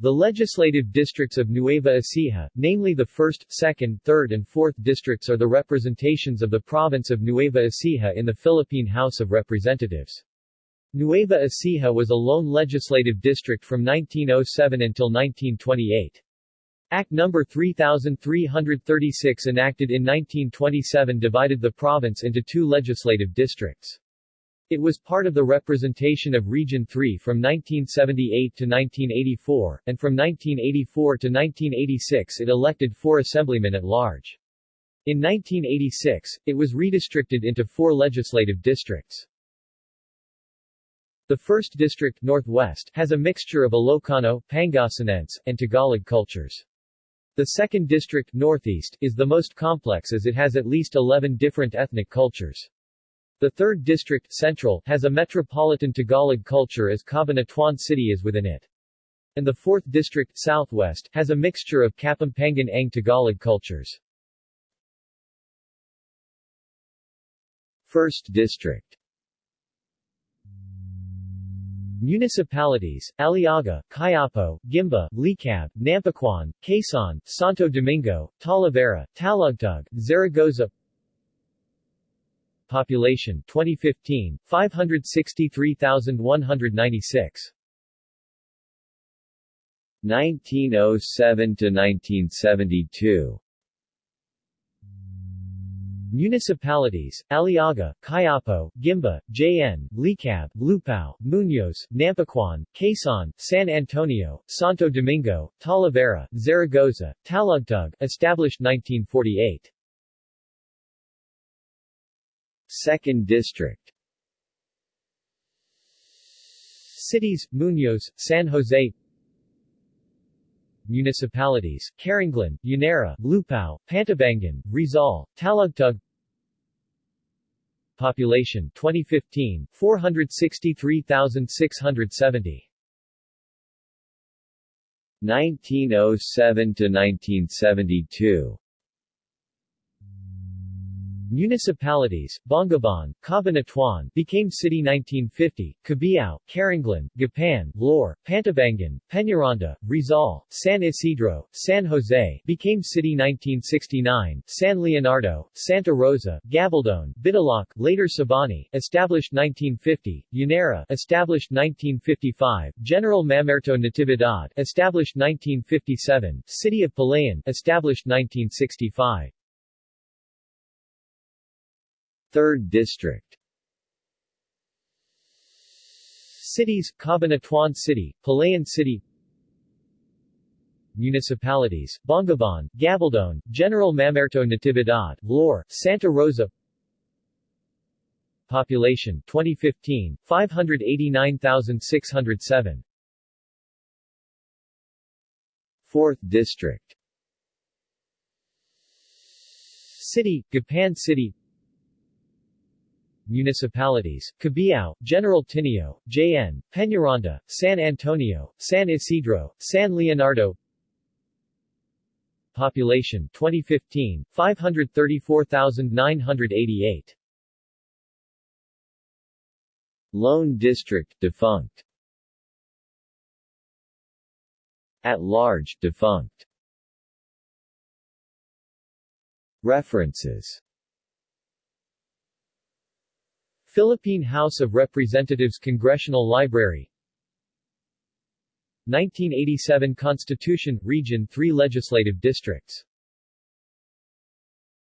The legislative districts of Nueva Ecija, namely the 1st, 2nd, 3rd and 4th districts are the representations of the province of Nueva Ecija in the Philippine House of Representatives. Nueva Ecija was a lone legislative district from 1907 until 1928. Act No. 3336 enacted in 1927 divided the province into two legislative districts. It was part of the representation of Region 3 from 1978 to 1984, and from 1984 to 1986 it elected four assemblymen at large. In 1986, it was redistricted into four legislative districts. The 1st District Northwest has a mixture of Ilocano, Pangasinense, and Tagalog cultures. The 2nd District Northeast is the most complex as it has at least 11 different ethnic cultures. The 3rd District Central has a metropolitan Tagalog culture as Cabanatuan City is within it. And the 4th District Southwest has a mixture of Kapampangan Ang Tagalog cultures. 1st District Municipalities, Aliaga, Cuyapo, Guimba, Licab, Nampicuan, Quezon, Santo Domingo, Talavera, Talugtug, Zaragoza Population 2015, 563,196 1907 to 1972 Municipalities, Aliaga, Cuyapo, Guimba, Jaen, Licab, Lupao, Muñoz, Nampicuan, Quezon, San Antonio, Santo Domingo, Talavera, Zaragoza, Talugtug, established 1948. 2nd District. Cities, Muñoz, San Jose. Municipalities, Carranglan, Llanera, Lupao, Pantabangan, Rizal, Talugtug Population 2015, 463,670 1907 to 1972 Municipalities, Bongabon, Cabanatuan, became city 1950, Cabiao, Carranglan, Gapan, Laur, Pantabangan, Peñaranda, Rizal, San Isidro, San Jose, became city 1969, San Leonardo, Santa Rosa, Gabaldon, Bitulok, later Sabani, established 1950, Llanera, established 1955, General Mamerto Natividad, established 1957, City of Palayan, established 1965. 3rd District. Cities, Cabanatuan City, Palayan City. Municipalities, Bongabon, Gabaldon, General Mamerto Natividad, Laur, Santa Rosa. Population 2015, 589,607 4th District. City, Gapan City municipalities, Cabiao, General Tinio, Jaen, Peñaranda, San Antonio, San Isidro, San Leonardo. Population 2015, 534,988 Lone District defunct. At large defunct. References Philippine House of Representatives Congressional Library. 1987 Constitution, Region 3 Legislative Districts